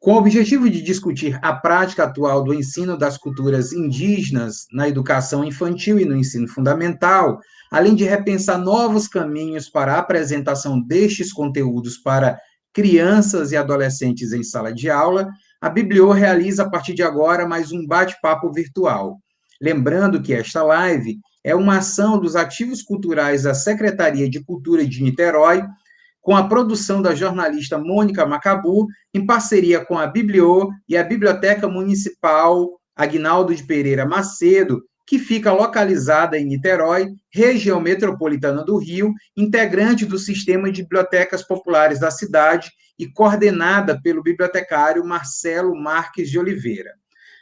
Com o objetivo de discutir a prática atual do ensino das culturas indígenas na educação infantil e no ensino fundamental, além de repensar novos caminhos para a apresentação destes conteúdos para crianças e adolescentes em sala de aula, a Biblio realiza a partir de agora mais um bate-papo virtual. Lembrando que esta live é uma ação dos ativos culturais da Secretaria de Cultura de Niterói, com a produção da jornalista Mônica Macabu, em parceria com a Biblio e a Biblioteca Municipal Agnaldo de Pereira Macedo, que fica localizada em Niterói, região metropolitana do Rio, integrante do sistema de bibliotecas populares da cidade e coordenada pelo bibliotecário Marcelo Marques de Oliveira.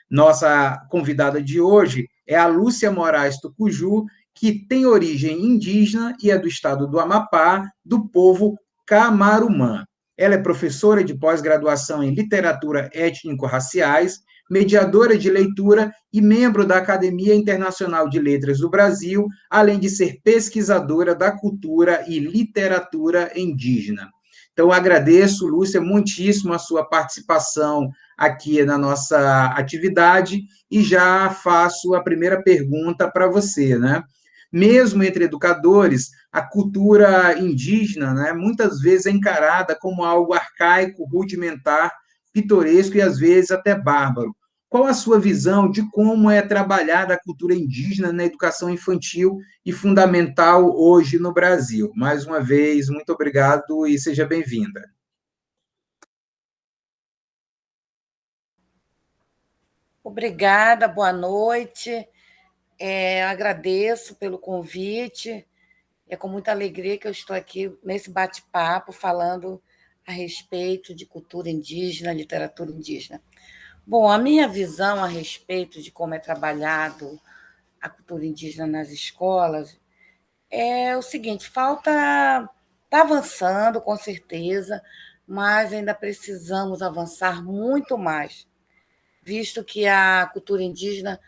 Nossa convidada de hoje é a Lúcia Moraes Tucuju, que tem origem indígena e é do estado do Amapá, do povo Camarumã. Ela é professora de pós-graduação em literatura étnico-raciais, mediadora de leitura e membro da Academia Internacional de Letras do Brasil, além de ser pesquisadora da cultura e literatura indígena. Então, agradeço, Lúcia, muitíssimo a sua participação aqui na nossa atividade e já faço a primeira pergunta para você, né? Mesmo entre educadores, a cultura indígena, né, muitas vezes é encarada como algo arcaico, rudimentar, pitoresco e às vezes até bárbaro. Qual a sua visão de como é trabalhada a cultura indígena na educação infantil e fundamental hoje no Brasil? Mais uma vez, muito obrigado e seja bem-vinda. Obrigada, boa noite. É, agradeço pelo convite. É com muita alegria que eu estou aqui nesse bate-papo falando a respeito de cultura indígena, literatura indígena. Bom, a minha visão a respeito de como é trabalhado a cultura indígena nas escolas é o seguinte: falta. Está avançando, com certeza, mas ainda precisamos avançar muito mais visto que a cultura indígena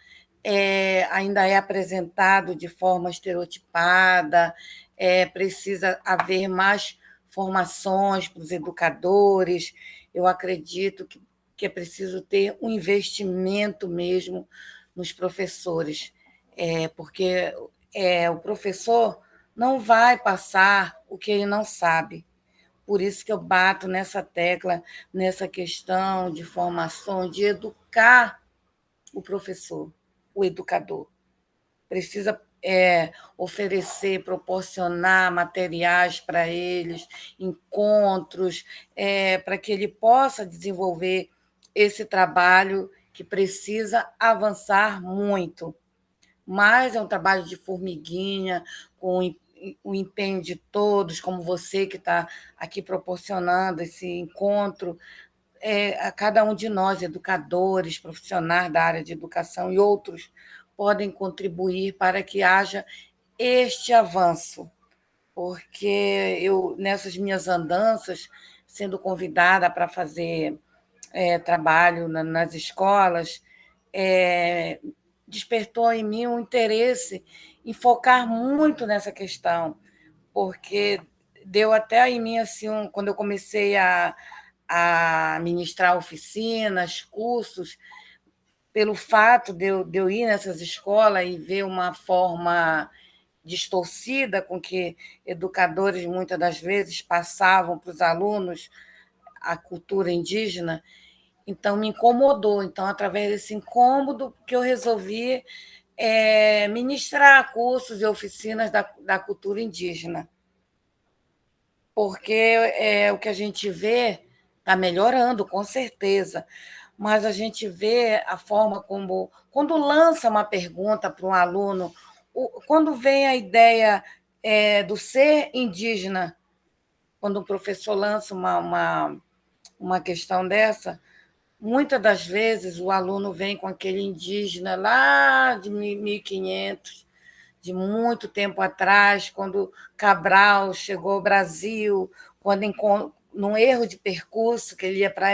é, ainda é apresentado de forma estereotipada, é, precisa haver mais formações para os educadores. Eu acredito que, que é preciso ter um investimento mesmo nos professores, é, porque é, o professor não vai passar o que ele não sabe. Por isso que eu bato nessa tecla, nessa questão de formação, de educar o professor, o educador. Precisa é, oferecer, proporcionar materiais para eles, encontros, é, para que ele possa desenvolver esse trabalho que precisa avançar muito. Mas é um trabalho de formiguinha, com o empenho de todos, como você que está aqui proporcionando esse encontro, é, a cada um de nós, educadores, profissionais da área de educação e outros, podem contribuir para que haja este avanço, porque eu, nessas minhas andanças, sendo convidada para fazer é, trabalho na, nas escolas, é, despertou em mim um interesse em focar muito nessa questão, porque deu até em mim, assim, um, quando eu comecei a, a ministrar oficinas, cursos, pelo fato de eu, de eu ir nessas escolas e ver uma forma distorcida com que educadores muitas das vezes passavam para os alunos a cultura indígena, então me incomodou. Então, através desse incômodo, que eu resolvi é, ministrar cursos e oficinas da, da cultura indígena. Porque é, o que a gente vê está melhorando, com certeza, mas a gente vê a forma como. Quando lança uma pergunta para um aluno, quando vem a ideia é, do ser indígena, quando o professor lança uma, uma, uma questão dessa, Muitas das vezes o aluno vem com aquele indígena lá de 1500, de muito tempo atrás, quando Cabral chegou ao Brasil, quando num erro de percurso que ele ia para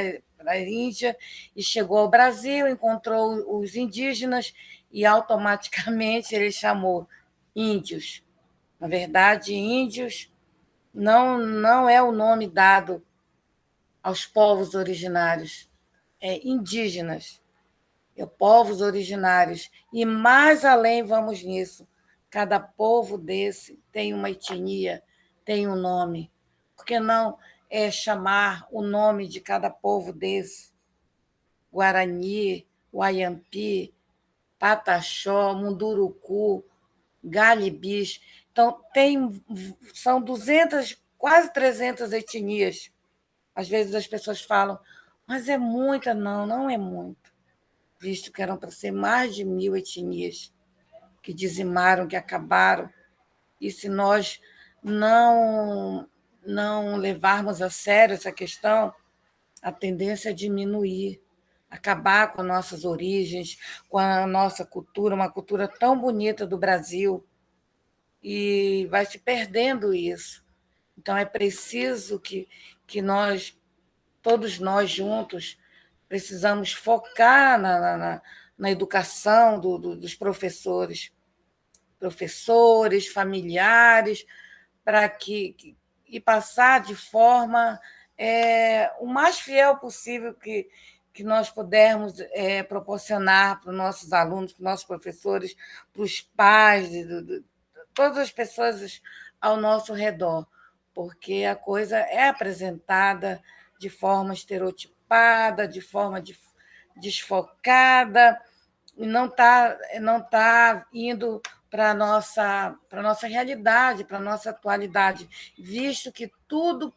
a Índia e chegou ao Brasil, encontrou os indígenas e automaticamente ele chamou índios. Na verdade, índios não não é o nome dado aos povos originários é, indígenas, é, povos originários. E mais além vamos nisso. Cada povo desse tem uma etnia, tem um nome. Por que não é, chamar o nome de cada povo desse? Guarani, Wayampi, Pataxó, Munduruku, Galibis. Então, tem, são 200, quase 300 etnias. Às vezes as pessoas falam, mas é muita. Não, não é muito. Visto que eram para ser mais de mil etnias que dizimaram, que acabaram. E se nós não, não levarmos a sério essa questão, a tendência é diminuir acabar com nossas origens, com a nossa cultura, uma cultura tão bonita do Brasil, e vai se perdendo isso. Então é preciso que, que nós, todos nós juntos, precisamos focar na, na, na educação do, do, dos professores, professores, familiares, para que, que e passar de forma é, o mais fiel possível que, que nós pudermos é, proporcionar para os nossos alunos, para os nossos professores, para os pais, de, de, de, todas as pessoas ao nosso redor, porque a coisa é apresentada de forma estereotipada, de forma desfocada, e não está não tá indo para a nossa, nossa realidade, para a nossa atualidade, visto que tudo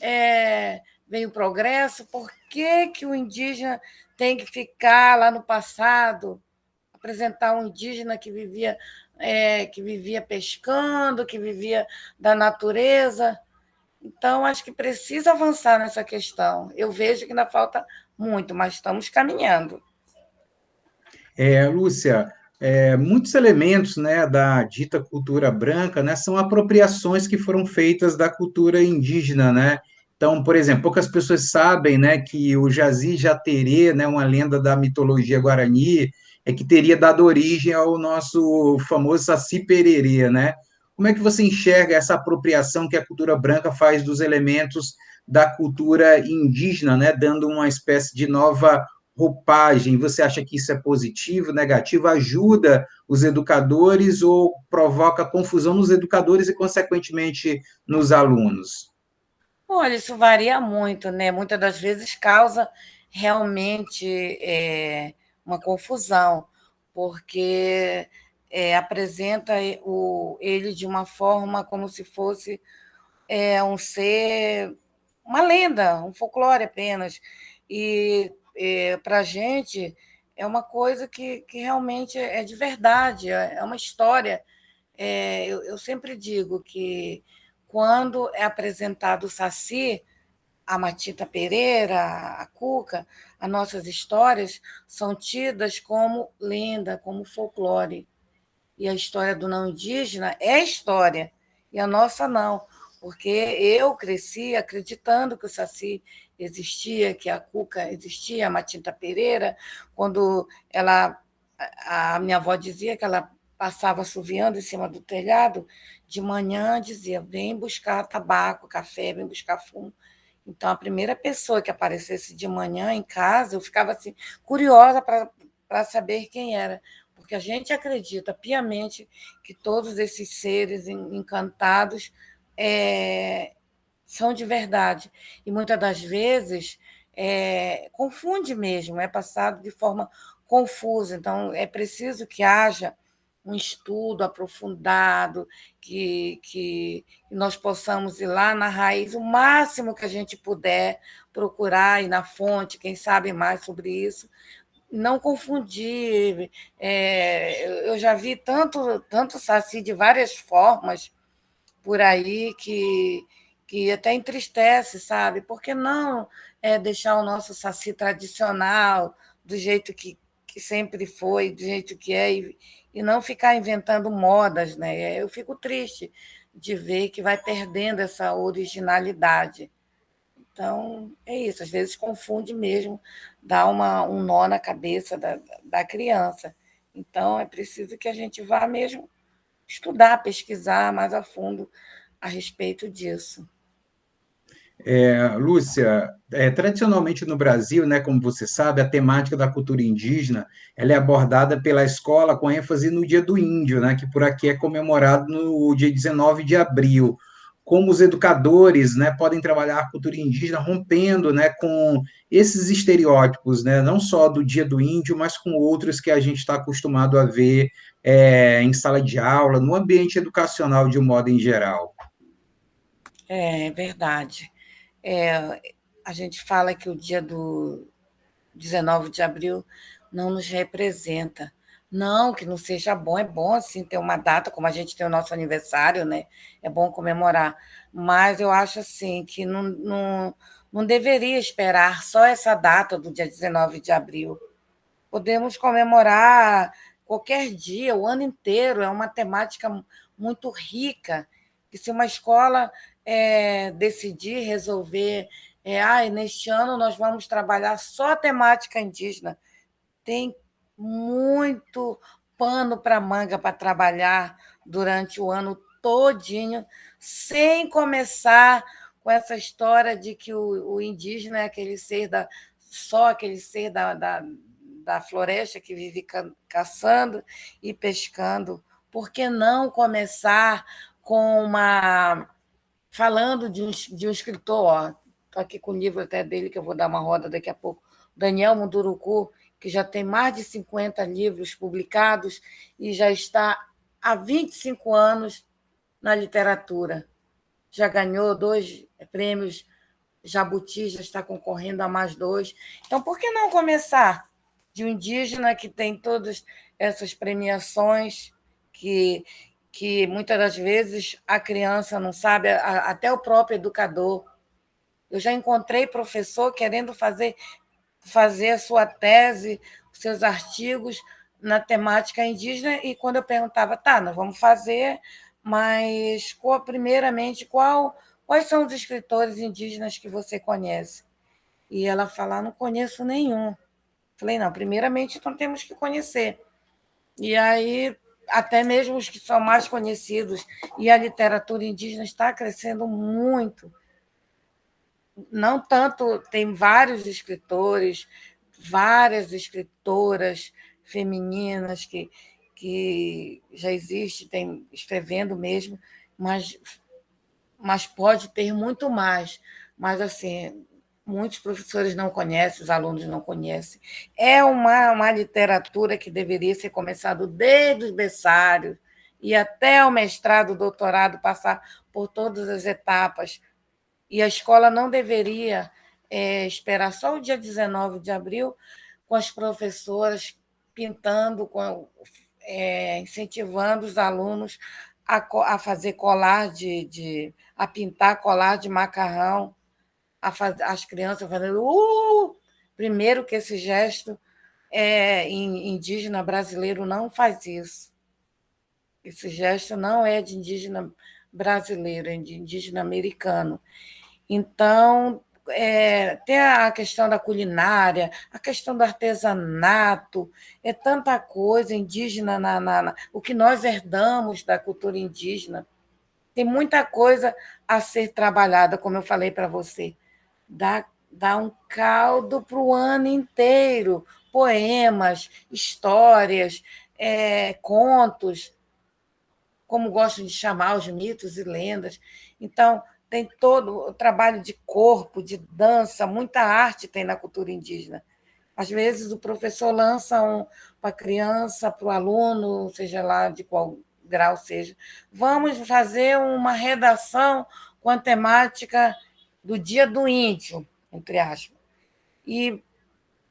é, vem o progresso, por que, que o indígena tem que ficar lá no passado, apresentar um indígena que vivia, é, que vivia pescando, que vivia da natureza? Então, acho que precisa avançar nessa questão. Eu vejo que ainda falta muito, mas estamos caminhando. É, Lúcia, é, muitos elementos né, da dita cultura branca né, são apropriações que foram feitas da cultura indígena, né? Então, por exemplo, poucas pessoas sabem né, que o Jazi Jaterê, né, uma lenda da mitologia guarani, é que teria dado origem ao nosso famoso Saci Pererê, né? Como é que você enxerga essa apropriação que a cultura branca faz dos elementos da cultura indígena, né, dando uma espécie de nova roupagem? Você acha que isso é positivo, negativo? Ajuda os educadores ou provoca confusão nos educadores e, consequentemente, nos alunos? Olha, isso varia muito, né? Muitas das vezes causa realmente é, uma confusão, porque é, apresenta o, ele de uma forma como se fosse é, um ser, uma lenda, um folclore apenas. E é, para a gente é uma coisa que, que realmente é de verdade, é, é uma história. É, eu, eu sempre digo que quando é apresentado o Saci, a Matita Pereira, a Cuca, as nossas histórias são tidas como lenda, como folclore. E a história do não indígena é história, e a nossa não, porque eu cresci acreditando que o Saci existia, que a Cuca existia, a Matita Pereira, quando ela a minha avó dizia que ela passava assoviando em cima do telhado, de manhã dizia: vem buscar tabaco, café, vem buscar fumo. Então, a primeira pessoa que aparecesse de manhã em casa, eu ficava assim, curiosa para saber quem era, porque a gente acredita piamente que todos esses seres encantados é, são de verdade. E muitas das vezes é, confunde mesmo, é passado de forma confusa. Então, é preciso que haja um estudo aprofundado, que, que nós possamos ir lá na raiz o máximo que a gente puder, procurar ir na fonte, quem sabe mais sobre isso, não confundir. É, eu já vi tanto, tanto saci de várias formas por aí que, que até entristece, sabe? Por que não é, deixar o nosso saci tradicional, do jeito que, que sempre foi, do jeito que é, e, e não ficar inventando modas, né? Eu fico triste de ver que vai perdendo essa originalidade. Então, é isso, às vezes confunde mesmo, dá uma, um nó na cabeça da, da criança. Então, é preciso que a gente vá mesmo estudar, pesquisar mais a fundo a respeito disso. É, Lúcia, é, tradicionalmente no Brasil, né, como você sabe, a temática da cultura indígena ela é abordada pela escola com ênfase no Dia do Índio, né, que por aqui é comemorado no dia 19 de abril. Como os educadores né, podem trabalhar a cultura indígena rompendo né, com esses estereótipos, né, não só do Dia do Índio, mas com outros que a gente está acostumado a ver é, em sala de aula, no ambiente educacional de um modo em geral. É verdade. É, a gente fala que o dia do 19 de abril não nos representa. Não, que não seja bom, é bom assim ter uma data, como a gente tem o nosso aniversário, né? É bom comemorar. Mas eu acho assim que não, não, não deveria esperar só essa data do dia 19 de abril. Podemos comemorar qualquer dia, o ano inteiro, é uma temática muito rica. E se uma escola é, decidir resolver, é, ah, neste ano nós vamos trabalhar só a temática indígena, tem muito pano para manga para trabalhar durante o ano todinho, sem começar com essa história de que o, o indígena é aquele ser da só aquele ser da, da, da floresta que vive ca, caçando e pescando. Por que não começar com uma falando de um, de um escritor, estou aqui com o livro até dele, que eu vou dar uma roda daqui a pouco, Daniel Munduruku, que já tem mais de 50 livros publicados e já está há 25 anos na literatura. Já ganhou dois prêmios Jabuti, já está concorrendo a mais dois. Então, por que não começar de um indígena que tem todas essas premiações, que, que muitas das vezes a criança não sabe, até o próprio educador. Eu já encontrei professor querendo fazer, fazer a sua tese, seus artigos na temática indígena, e quando eu perguntava, tá, nós vamos fazer, mas qual, primeiramente, qual, quais são os escritores indígenas que você conhece? E ela fala, não conheço nenhum. Falei, não, primeiramente, então temos que conhecer. E aí até mesmo os que são mais conhecidos, e a literatura indígena está crescendo muito. Não tanto, tem vários escritores, várias escritoras femininas que, que já existem escrevendo mesmo, mas, mas pode ter muito mais. Mas, assim, muitos professores não conhecem, os alunos não conhecem. É uma, uma literatura que deveria ser começado desde os berçários e até o mestrado, doutorado, passar por todas as etapas. E a escola não deveria é, esperar só o dia 19 de abril com as professoras pintando, com, é, incentivando os alunos a, a fazer colar de, de a pintar colar de macarrão faz, as crianças fazendo uh! Primeiro que esse gesto é, indígena brasileiro não faz isso. Esse gesto não é de indígena brasileiro, é de indígena americano. Então, é, tem a questão da culinária, a questão do artesanato, é tanta coisa indígena, na, na, na, o que nós herdamos da cultura indígena. Tem muita coisa a ser trabalhada, como eu falei para você dá, dá um caldo para o ano inteiro. Poemas, histórias, é, contos, como gostam de chamar os mitos e lendas. Então, tem todo o trabalho de corpo, de dança, muita arte tem na cultura indígena. Às vezes, o professor lança um, para a criança, para o aluno, seja lá de qual grau seja, vamos fazer uma redação com a temática do dia do índio, entre aspas. E,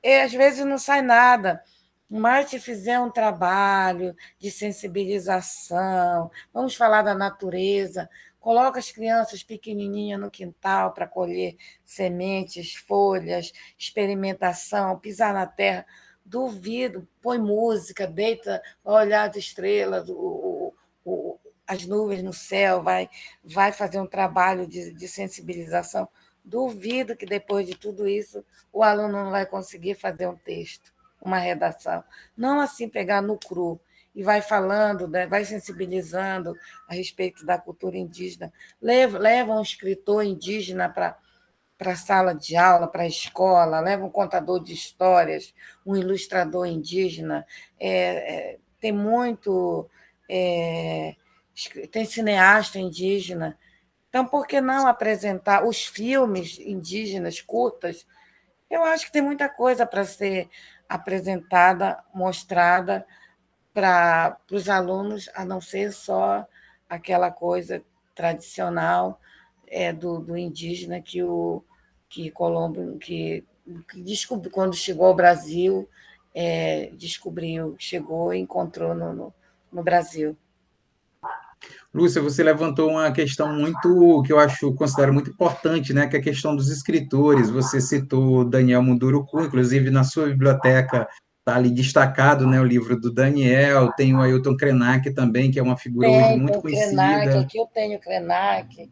e às vezes não sai nada. Mas se fizer um trabalho de sensibilização, vamos falar da natureza, coloca as crianças pequenininhas no quintal para colher sementes, folhas, experimentação, pisar na terra. Duvido, põe música, deita, olhar as estrelas, o, o, as nuvens no céu, vai, vai fazer um trabalho de, de sensibilização. Duvido que depois de tudo isso o aluno não vai conseguir fazer um texto, uma redação. Não assim pegar no cru e vai falando, né, vai sensibilizando a respeito da cultura indígena. Leva, leva um escritor indígena para para a sala de aula, para a escola, leva um contador de histórias, um ilustrador indígena, é, é, tem muito. É, tem cineasta indígena. Então, por que não apresentar os filmes indígenas curtas? Eu acho que tem muita coisa para ser apresentada, mostrada para os alunos, a não ser só aquela coisa tradicional é, do, do indígena que o que Colombo que, que descobriu quando chegou ao Brasil é, descobriu, chegou e encontrou no, no, no Brasil. Lúcia, você levantou uma questão muito que eu acho considero muito importante, né, que é a questão dos escritores. Você citou Daniel Munduruku, inclusive na sua biblioteca está ali destacado, né, o livro do Daniel. Tem o Ailton Krenak também, que é uma figura tem, hoje muito conhecida. Krenak, aqui eu tenho Krenak,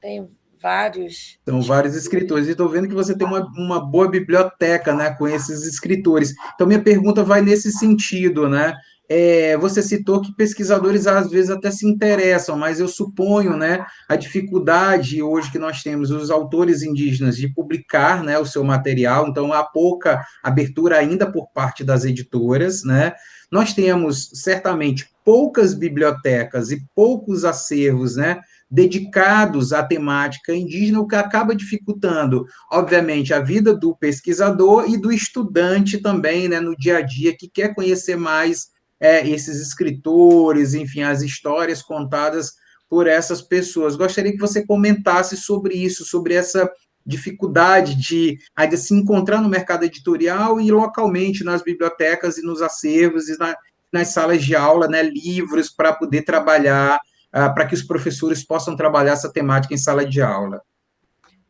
tenho vários. São vários escritores. E estou vendo que você tem uma, uma boa biblioteca né, com esses escritores. Então, minha pergunta vai nesse sentido, né? É, você citou que pesquisadores às vezes até se interessam, mas eu suponho, né, a dificuldade hoje que nós temos os autores indígenas de publicar, né, o seu material. Então há pouca abertura ainda por parte das editoras, né? Nós temos certamente poucas bibliotecas e poucos acervos, né, dedicados à temática indígena, o que acaba dificultando, obviamente, a vida do pesquisador e do estudante também, né, no dia a dia, que quer conhecer mais é, esses escritores, enfim, as histórias contadas por essas pessoas. Gostaria que você comentasse sobre isso, sobre essa dificuldade de, se encontrar no mercado editorial e localmente nas bibliotecas e nos acervos e na, nas salas de aula, né, livros para poder trabalhar, uh, para que os professores possam trabalhar essa temática em sala de aula.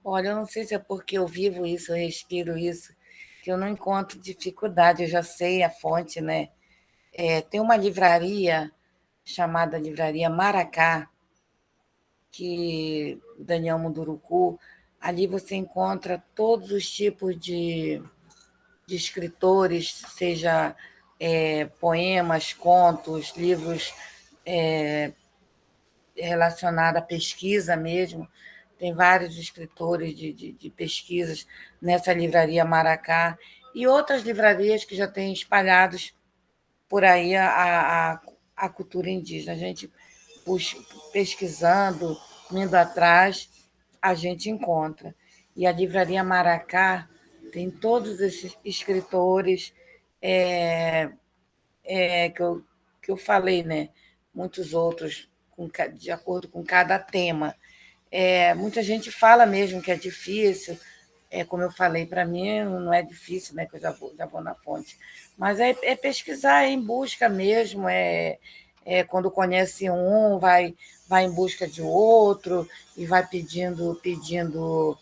Olha, eu não sei se é porque eu vivo isso, eu respiro isso, que eu não encontro dificuldade, eu já sei a fonte, né? É, tem uma livraria chamada Livraria Maracá, que Daniel Munduruku, ali você encontra todos os tipos de, de escritores, seja é, poemas, contos, livros é, relacionados à pesquisa mesmo. Tem vários escritores de, de, de pesquisas nessa livraria Maracá e outras livrarias que já têm espalhados por aí a, a, a cultura indígena. A gente pesquisando, indo atrás, a gente encontra. E a Livraria Maracá tem todos esses escritores é, é, que, eu, que eu falei, né? muitos outros, com, de acordo com cada tema. É, muita gente fala mesmo que é difícil, é, como eu falei, para mim não é difícil, né, que eu já vou, já vou na fonte, mas é, é pesquisar é em busca mesmo, é, é quando conhece um, vai, vai em busca de outro e vai pedindo, pedindo,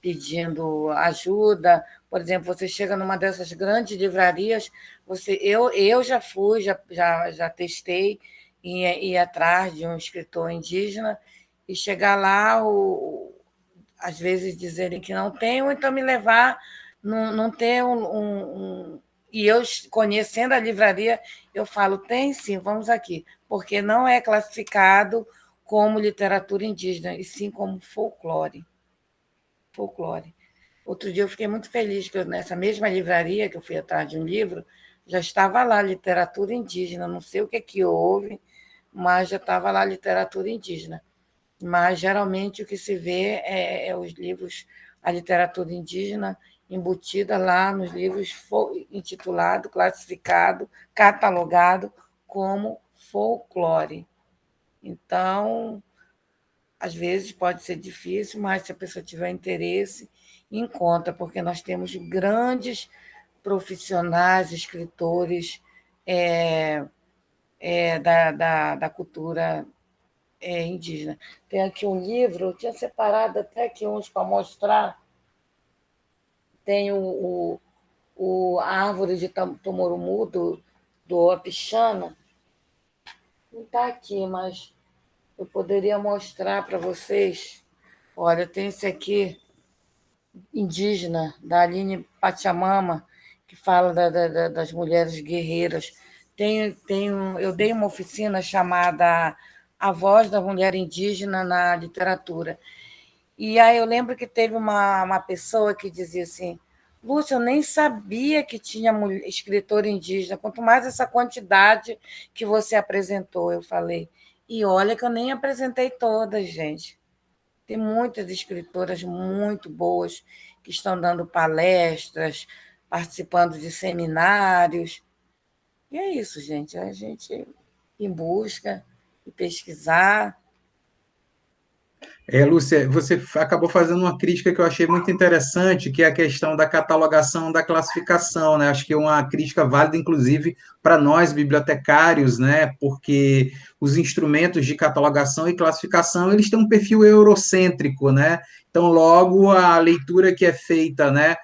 pedindo ajuda. Por exemplo, você chega numa dessas grandes livrarias, você, eu, eu já fui, já, já, já testei ir, ir atrás de um escritor indígena e chegar lá, o, às vezes dizerem que não tem, ou então me levar, não, não ter um, um, um, E eu, conhecendo a livraria, eu falo, tem sim, vamos aqui, porque não é classificado como literatura indígena, e sim como folclore. Folclore. Outro dia eu fiquei muito feliz que eu, nessa mesma livraria, que eu fui atrás de um livro, já estava lá literatura indígena, não sei o que, é que houve, mas já estava lá literatura indígena mas geralmente o que se vê é, é os livros, a literatura indígena embutida lá nos livros intitulado, classificado, catalogado como folclore. Então, às vezes pode ser difícil, mas se a pessoa tiver interesse, encontra, porque nós temos grandes profissionais, escritores é, é, da, da, da cultura é, indígena. Tem aqui um livro, eu tinha separado até aqui uns para mostrar. Tem o, o, o, a árvore de Tomorumu, do, do Apixana. Não está aqui, mas eu poderia mostrar para vocês. Olha, tem esse aqui, indígena, da Aline Pachamama, que fala da, da, das mulheres guerreiras. Tem, tem, eu dei uma oficina chamada a voz da mulher indígena na literatura. E aí eu lembro que teve uma, uma pessoa que dizia assim, Lúcia, eu nem sabia que tinha escritor indígena, quanto mais essa quantidade que você apresentou. Eu falei, e olha que eu nem apresentei todas, gente. Tem muitas escritoras muito boas que estão dando palestras, participando de seminários. E é isso, gente. A gente em busca e pesquisar é, Lúcia, você acabou fazendo uma crítica que eu achei muito interessante, que é a questão da catalogação da classificação, né? Acho que é uma crítica válida, inclusive, para nós, bibliotecários, né? Porque os instrumentos de catalogação e classificação, eles têm um perfil eurocêntrico, né? Então, logo, a leitura que é feita, né,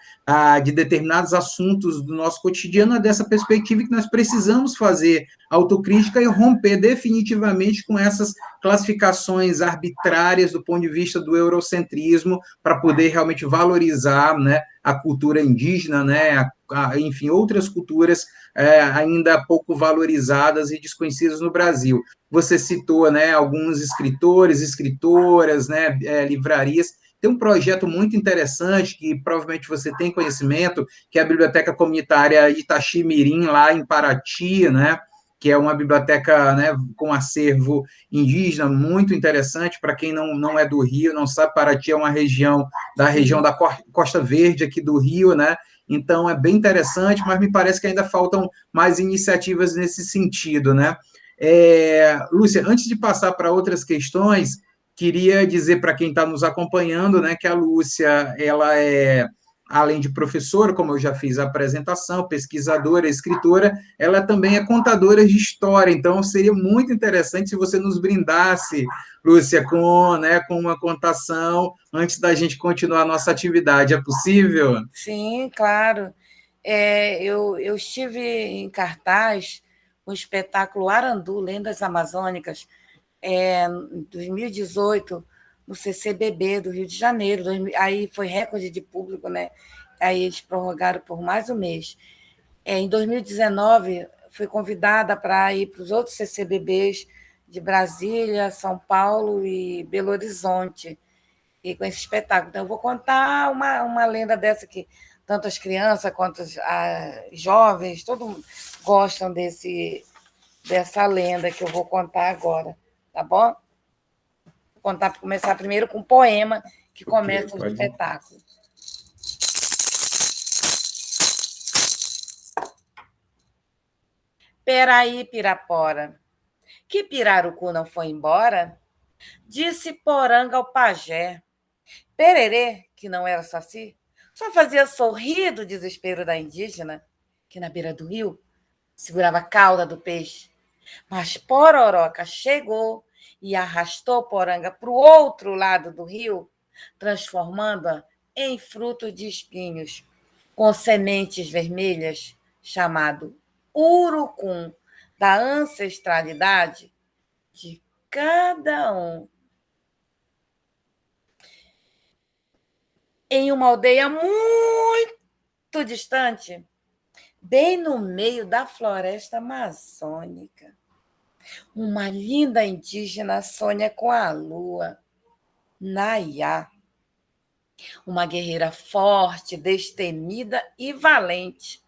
de determinados assuntos do nosso cotidiano é dessa perspectiva que nós precisamos fazer autocrítica e romper definitivamente com essas classificações arbitrárias do ponto de vista do eurocentrismo para poder realmente valorizar né, a cultura indígena, né, a, a, enfim, outras culturas é, ainda pouco valorizadas e desconhecidas no Brasil. Você citou né, alguns escritores, escritoras, né, é, livrarias tem um projeto muito interessante, que provavelmente você tem conhecimento, que é a Biblioteca Comunitária Itachi Mirim, lá em Paraty, né? que é uma biblioteca né, com acervo indígena muito interessante. Para quem não, não é do Rio, não sabe, Paraty é uma região da região da Costa Verde aqui do Rio, né? Então é bem interessante, mas me parece que ainda faltam mais iniciativas nesse sentido, né? É, Lúcia, antes de passar para outras questões, Queria dizer para quem está nos acompanhando, né, que a Lúcia, ela é, além de professora, como eu já fiz a apresentação, pesquisadora, escritora, ela também é contadora de história. Então, seria muito interessante se você nos brindasse, Lúcia, com, né, com uma contação antes da gente continuar a nossa atividade. É possível? Sim, claro. É, eu, eu estive em cartaz o espetáculo Arandu, Lendas Amazônicas, é, em 2018, no CCBB do Rio de Janeiro. Aí foi recorde de público, né? Aí eles prorrogaram por mais um mês. É, em 2019, fui convidada para ir para os outros CCBBs de Brasília, São Paulo e Belo Horizonte, e com esse espetáculo. Então, eu vou contar uma, uma lenda dessa que tanto as crianças quanto os jovens, todos gostam desse, dessa lenda que eu vou contar agora tá bom? Vou contar, começar primeiro com um poema que começa okay, o espetáculo. Peraí, Pirapora, que Pirarucu não foi embora? Disse Poranga ao pajé. Pererê, que não era saci, só fazia sorrir do desespero da indígena, que na beira do rio segurava a cauda do peixe. Mas Pororoca chegou e arrastou Poranga para o outro lado do rio, transformando-a em fruto de espinhos, com sementes vermelhas, chamado urucum, da ancestralidade de cada um. Em uma aldeia muito distante, bem no meio da floresta amazônica, uma linda indígena sonha com a lua, Nayá. Uma guerreira forte, destemida e valente.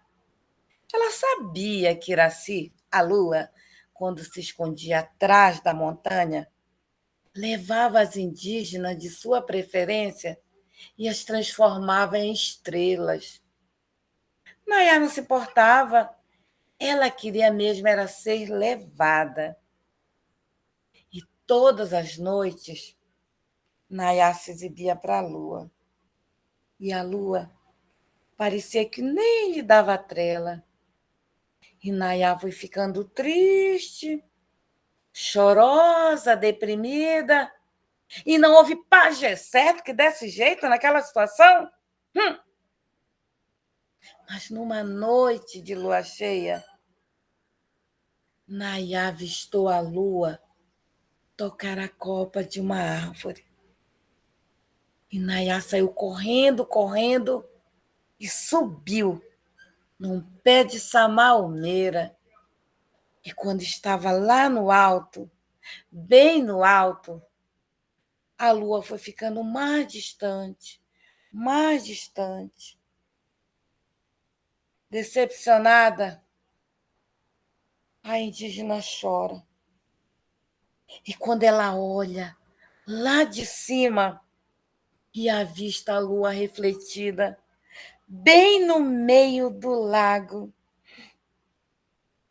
Ela sabia que Iraci, a lua, quando se escondia atrás da montanha, levava as indígenas de sua preferência e as transformava em estrelas. Nayá não se importava ela queria mesmo era ser levada. E todas as noites, Nayá se exibia para a lua. E a lua parecia que nem lhe dava trela. E Nayá foi ficando triste, chorosa, deprimida. E não houve pajem certo que desse jeito naquela situação? Hum. Mas numa noite de lua cheia, Nayá avistou a lua tocar a copa de uma árvore. E Nayá saiu correndo, correndo e subiu num pé de samalmeira. E quando estava lá no alto, bem no alto, a lua foi ficando mais distante, mais distante. Decepcionada, a indígena chora. E quando ela olha lá de cima e avista a lua refletida, bem no meio do lago,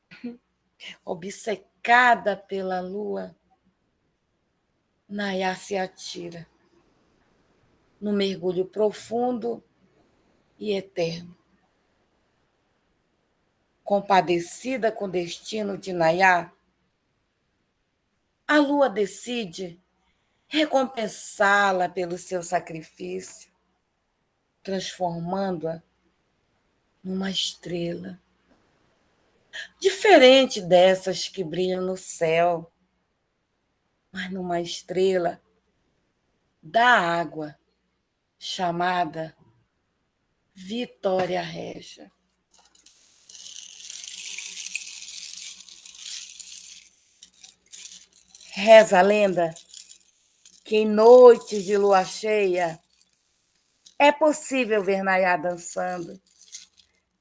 obcecada pela lua, Nayá se atira no mergulho profundo e eterno. Compadecida com o destino de Nayá, a lua decide recompensá-la pelo seu sacrifício, transformando-a numa estrela. Diferente dessas que brilham no céu, mas numa estrela da água, chamada Vitória Régia. Reza a lenda que em noites de lua cheia é possível ver Nayá dançando,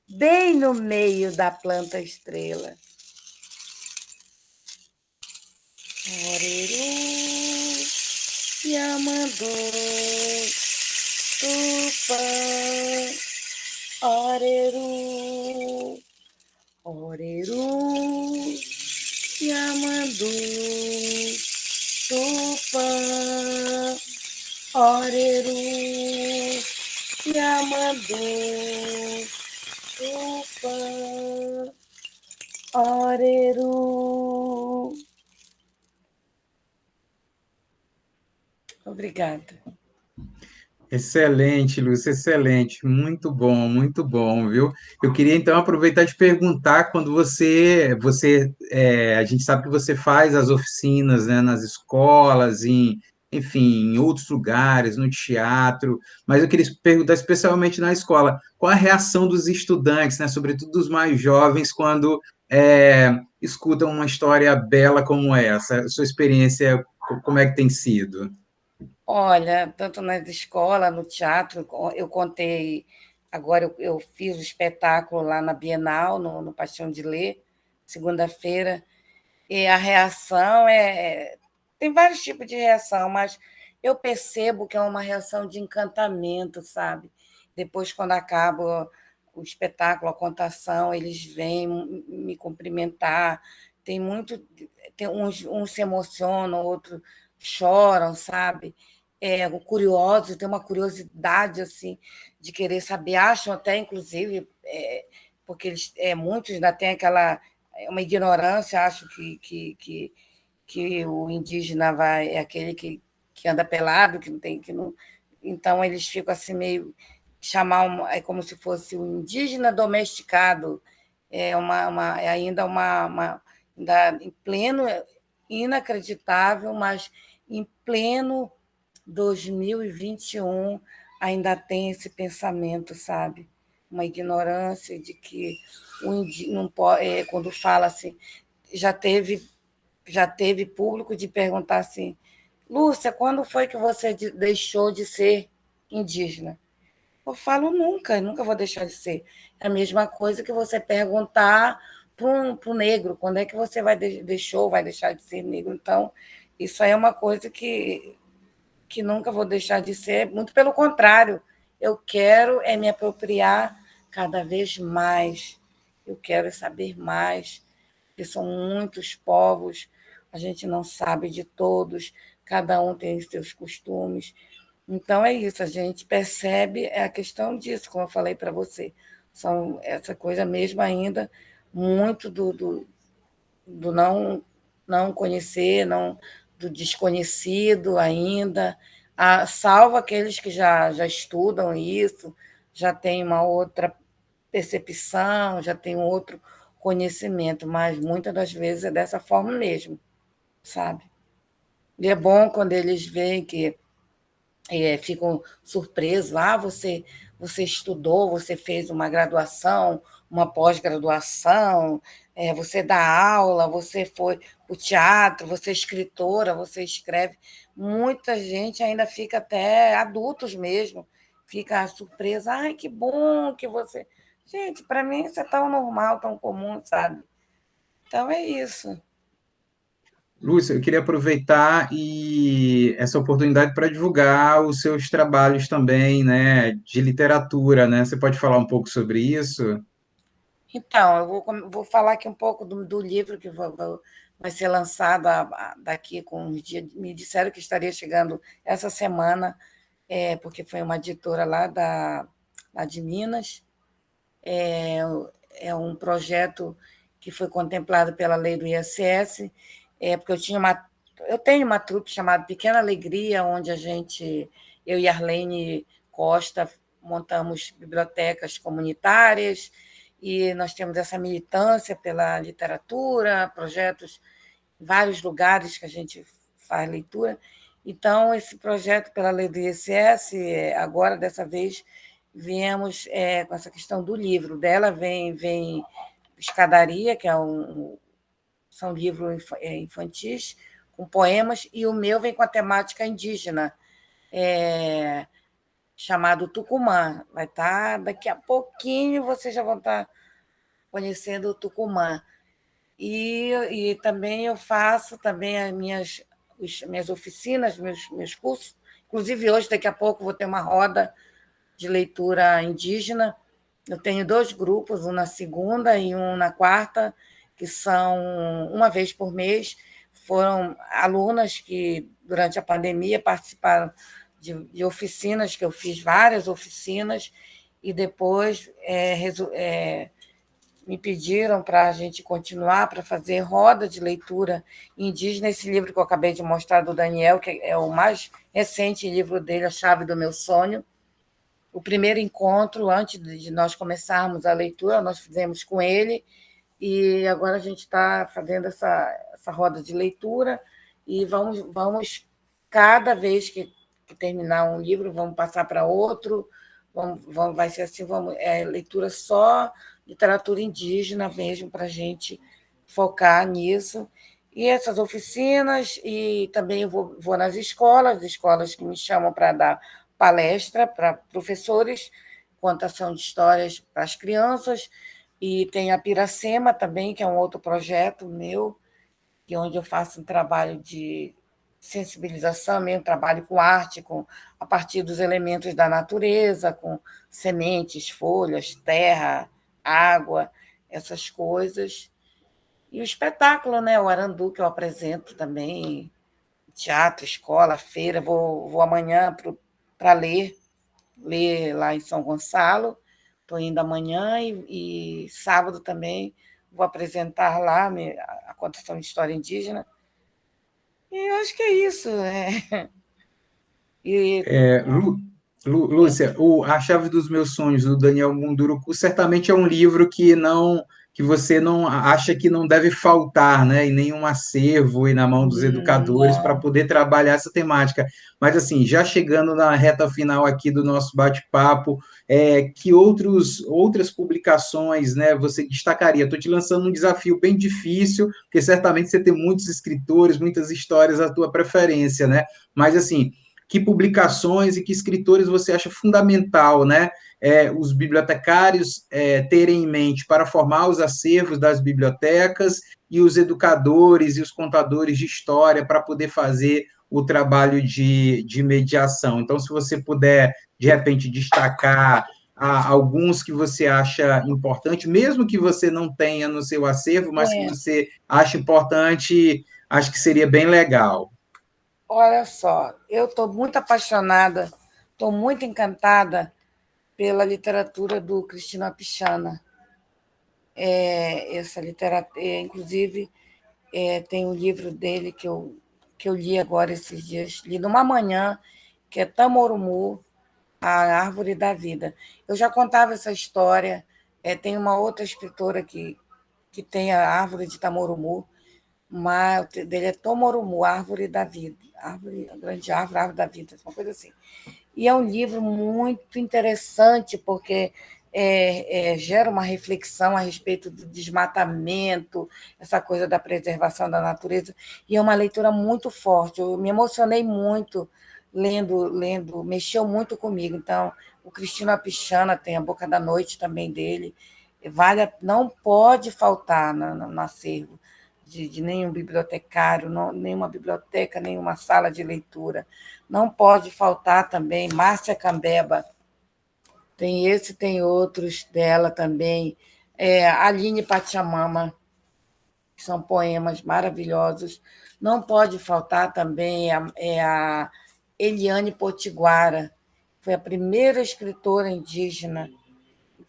bem no meio da planta estrela. Oreru, Yamandu, Tupã, Oreru, Oreru, Yamandu, Tupã, Oreru. Obrigada. Excelente, Lúcia, excelente, muito bom, muito bom, viu? Eu queria então aproveitar de perguntar quando você, você, é, a gente sabe que você faz as oficinas, né, nas escolas, em, enfim, em outros lugares, no teatro, mas eu queria perguntar especialmente na escola, qual a reação dos estudantes, né, sobretudo dos mais jovens, quando é, escutam uma história bela como essa? Sua experiência, como é que tem sido? Olha, tanto na escola, no teatro, eu contei. Agora eu, eu fiz o espetáculo lá na Bienal, no, no Paixão de Ler, segunda-feira, e a reação é. Tem vários tipos de reação, mas eu percebo que é uma reação de encantamento, sabe? Depois, quando acaba o espetáculo, a contação, eles vêm me cumprimentar. Tem muito. Tem uns, uns se emocionam, outros choram, sabe? é, curiosos, tem uma curiosidade assim de querer saber, acham até, inclusive, é, porque eles, é, muitos ainda têm aquela é, uma ignorância, acho que, que, que, que o indígena vai, é aquele que, que anda pelado, que não tem, que não. Então eles ficam assim meio chamar é como se fosse um indígena domesticado, é uma, uma é ainda uma, uma ainda em pleno inacreditável, mas em pleno 2021 ainda tem esse pensamento, sabe? Uma ignorância de que o não pode, é, quando fala assim, já teve já teve público de perguntar assim, Lúcia, quando foi que você deixou de ser indígena? Eu falo nunca, nunca vou deixar de ser. É a mesma coisa que você perguntar para o negro, quando é que você vai deixou, vai deixar de ser negro? Então, isso aí é uma coisa que que nunca vou deixar de ser, muito pelo contrário, eu quero é me apropriar cada vez mais, eu quero saber mais, porque são muitos povos, a gente não sabe de todos, cada um tem seus costumes. Então é isso, a gente percebe é a questão disso, como eu falei para você, são essa coisa mesmo ainda muito do, do, do não não conhecer, não do desconhecido ainda, a, salvo aqueles que já, já estudam isso, já têm uma outra percepção, já têm um outro conhecimento, mas muitas das vezes é dessa forma mesmo, sabe? E é bom quando eles veem que é, ficam surpresos, ah, você, você estudou, você fez uma graduação, uma pós-graduação, é, você dá aula, você foi o teatro, você é escritora, você escreve. Muita gente ainda fica até adultos mesmo, fica surpresa. Ai, que bom que você. Gente, para mim isso é tão normal, tão comum, sabe? Então é isso. Lúcia, eu queria aproveitar e essa oportunidade para divulgar os seus trabalhos também, né, de literatura, né? Você pode falar um pouco sobre isso? Então, eu vou, vou falar aqui um pouco do, do livro que vai, vai ser lançado daqui com uns dias. Me disseram que estaria chegando essa semana, é, porque foi uma editora lá, da, lá de Minas. É, é um projeto que foi contemplado pela lei do ISS, é, porque eu tinha uma eu tenho uma trupe chamada Pequena Alegria, onde a gente, eu e Arlene Costa, montamos bibliotecas comunitárias, e nós temos essa militância pela literatura, projetos em vários lugares que a gente faz leitura. Então, esse projeto pela lei do ISS, agora, dessa vez, viemos é, com essa questão do livro. Dela vem, vem Escadaria, que é um, são livros é, infantis, com poemas, e o meu vem com a temática indígena. É, chamado Tucumã. Vai estar, tá, daqui a pouquinho vocês já vão estar tá conhecendo o Tucumã. E, e também eu faço também as minhas, as minhas oficinas, meus, meus cursos. Inclusive, hoje, daqui a pouco, vou ter uma roda de leitura indígena. Eu tenho dois grupos, um na segunda e um na quarta, que são uma vez por mês. Foram alunas que, durante a pandemia, participaram de, de oficinas, que eu fiz várias oficinas, e depois é, é, me pediram para a gente continuar, para fazer roda de leitura indígena. Esse livro que eu acabei de mostrar do Daniel, que é o mais recente livro dele, A Chave do Meu Sonho. O primeiro encontro, antes de nós começarmos a leitura, nós fizemos com ele, e agora a gente está fazendo essa, essa roda de leitura, e vamos, vamos cada vez que que terminar um livro, vamos passar para outro, vamos, vamos, vai ser assim, vamos, é leitura só literatura indígena mesmo, para a gente focar nisso. E essas oficinas, e também vou, vou nas escolas, escolas que me chamam para dar palestra para professores, contação de histórias para as crianças, e tem a Piracema também, que é um outro projeto meu, que é onde eu faço um trabalho de sensibilização, mesmo trabalho com arte, com, a partir dos elementos da natureza, com sementes, folhas, terra, água, essas coisas. E o espetáculo, né? o Arandu, que eu apresento também, teatro, escola, feira. Vou, vou amanhã para ler, ler lá em São Gonçalo. Estou indo amanhã e, e sábado também vou apresentar lá a contação de história indígena eu acho que é isso. É. E... É, Lu, Lu, Lúcia, o A Chave dos Meus Sonhos, do Daniel Munduruku, certamente é um livro que não que você não acha que não deve faltar, né, em nenhum acervo e na mão dos hum, educadores para poder trabalhar essa temática. Mas assim, já chegando na reta final aqui do nosso bate-papo, é, que outros outras publicações, né, você destacaria? Estou te lançando um desafio bem difícil, porque certamente você tem muitos escritores, muitas histórias à tua preferência, né? Mas assim, que publicações e que escritores você acha fundamental, né? É, os bibliotecários é, terem em mente para formar os acervos das bibliotecas e os educadores e os contadores de história para poder fazer o trabalho de, de mediação. Então, se você puder, de repente, destacar ah, alguns que você acha importante, mesmo que você não tenha no seu acervo, mas é. que você acha importante, acho que seria bem legal. Olha só, eu estou muito apaixonada, estou muito encantada pela literatura do Cristina Pichana. É, essa literatura, é, inclusive, é, tem um livro dele que eu, que eu li agora esses dias, li numa manhã, que é Tamorumu, A Árvore da Vida. Eu já contava essa história, é, tem uma outra escritora que, que tem a Árvore de Tamorumu, mas dele é Tomorumu, Árvore da Vida árvore, grande árvore, árvore da vida, uma coisa assim. E é um livro muito interessante, porque é, é, gera uma reflexão a respeito do desmatamento, essa coisa da preservação da natureza, e é uma leitura muito forte. Eu me emocionei muito lendo, lendo, mexeu muito comigo. Então, o Cristino Apichana tem a Boca da Noite também dele, vale, não pode faltar no, no acervo de, de, nenhum bibliotecário, não, nenhuma biblioteca, nenhuma sala de leitura. Não pode faltar também Márcia Cambeba, tem esse, tem outros dela também. É, Aline Pachamama, que são poemas maravilhosos. Não pode faltar também a, é a Eliane Potiguara, foi a primeira escritora indígena.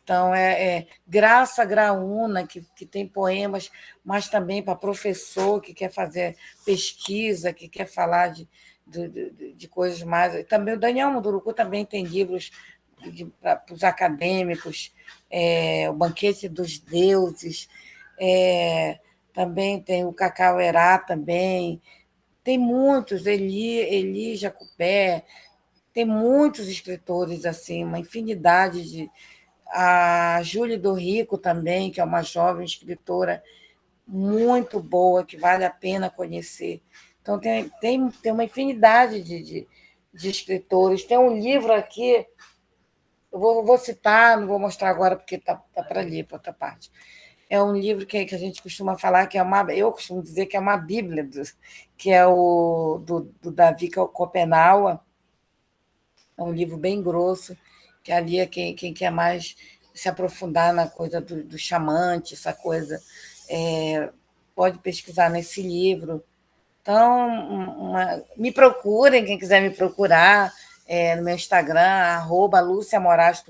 Então, é, é Graça Graúna, que, que tem poemas, mas também para professor que quer fazer pesquisa, que quer falar de, de, de, coisas mais. Também o Daniel Munduruku também tem livros para os acadêmicos, é, o Banquete dos Deuses, é, também tem o Cacauerá também, tem muitos, Eli, Eli Jacupé, tem muitos escritores assim, uma infinidade de. A Júlia do Rico também, que é uma jovem escritora muito boa, que vale a pena conhecer. Então, tem, tem, tem uma infinidade de, de, de escritores. Tem um livro aqui eu vou, vou citar, não vou mostrar agora porque está tá, para ler, para outra parte. É um livro que, que a gente costuma falar que é uma. Eu costumo dizer que é uma Bíblia, do, que é o do, do Davi Copenaua. É um livro bem grosso, que ali é quem, quem quer mais se aprofundar na coisa do, do chamante, essa coisa, é, pode pesquisar nesse livro. Então, uma, me procurem, quem quiser me procurar é, no meu Instagram, arroba Lúcia Moraes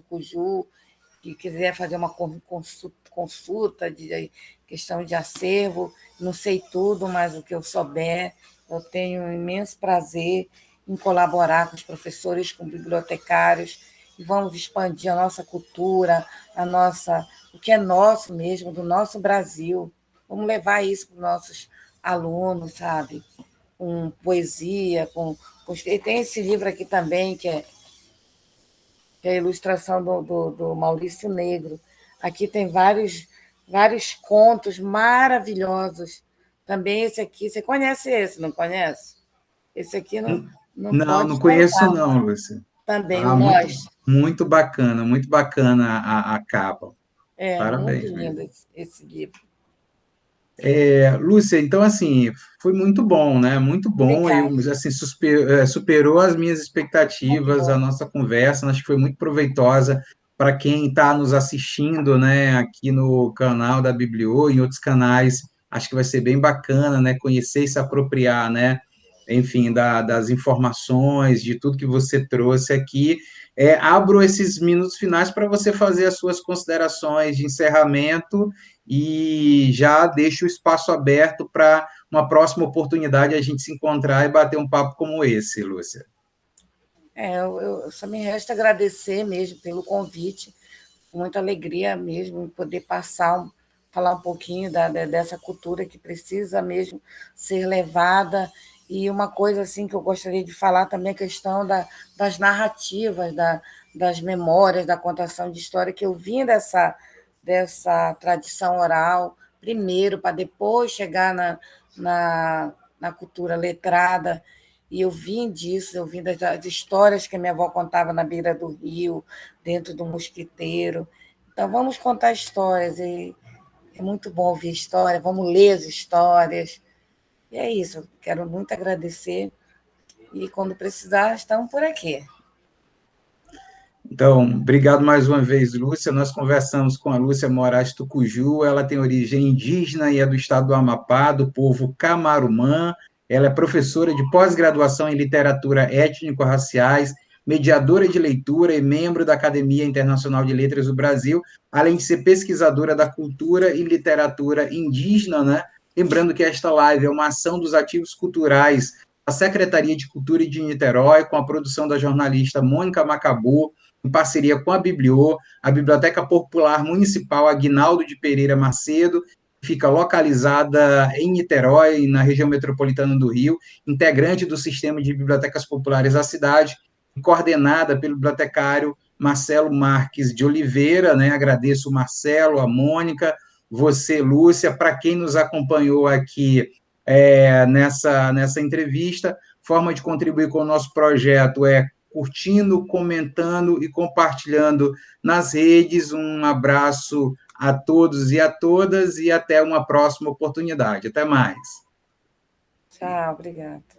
que quiser fazer uma consulta, consulta de questão de acervo, não sei tudo, mas o que eu souber, eu tenho um imenso prazer em colaborar com os professores, com bibliotecários, vamos expandir a nossa cultura, a nossa, o que é nosso mesmo, do nosso Brasil. Vamos levar isso para os nossos alunos, sabe? Com poesia, com e tem esse livro aqui também, que é, que é a ilustração do, do, do, Maurício Negro. Aqui tem vários, vários contos maravilhosos. Também esse aqui, você conhece esse, não conhece? Esse aqui não. Não, não, não conheço, não, Lúcia. Também, ah, muito, muito, bacana, muito bacana a, a capa. É, Parabéns, muito lindo esse, esse livro. É, Lúcia, então, assim, foi muito bom, né? Muito bom, eu, assim, super, é, superou as minhas expectativas, a nossa conversa, acho que foi muito proveitosa para quem está nos assistindo, né, aqui no canal da Biblio, em outros canais, acho que vai ser bem bacana, né, conhecer e se apropriar, né, enfim, da, das informações, de tudo que você trouxe aqui. É, abro esses minutos finais para você fazer as suas considerações de encerramento e já deixo o espaço aberto para uma próxima oportunidade a gente se encontrar e bater um papo como esse, Lúcia. É, eu, só me resta agradecer mesmo pelo convite, muita alegria mesmo poder passar, falar um pouquinho da, dessa cultura que precisa mesmo ser levada e uma coisa assim que eu gostaria de falar também é a questão da, das narrativas, da, das memórias, da contação de história, que eu vim dessa, dessa tradição oral, primeiro, para depois chegar na, na, na cultura letrada. E eu vim disso, eu vim das, das, histórias que minha avó contava na beira do rio, dentro do mosquiteiro. Então, vamos contar histórias. E é muito bom ouvir história, vamos ler as histórias. E é isso, quero muito agradecer. E quando precisar, estamos por aqui. Então, obrigado mais uma vez, Lúcia. Nós conversamos com a Lúcia Moraes Tucuju, ela tem origem indígena e é do estado do Amapá, do povo Camarumã. Ela é professora de pós-graduação em literatura étnico-raciais, mediadora de leitura e membro da Academia Internacional de Letras do Brasil, além de ser pesquisadora da cultura e literatura indígena, né? Lembrando que esta live é uma ação dos ativos culturais da Secretaria de Cultura de Niterói, com a produção da jornalista Mônica Macabu, em parceria com a Bibliô, a Biblioteca Popular Municipal Aguinaldo de Pereira Macedo, fica localizada em Niterói, na região metropolitana do Rio, integrante do sistema de bibliotecas populares da cidade, coordenada pelo bibliotecário Marcelo Marques de Oliveira, né? Agradeço o Marcelo, a Mônica, você, Lúcia, para quem nos acompanhou aqui é, nessa, nessa entrevista. Forma de contribuir com o nosso projeto é curtindo, comentando e compartilhando nas redes. Um abraço a todos e a todas e até uma próxima oportunidade. Até mais. Tchau, obrigada.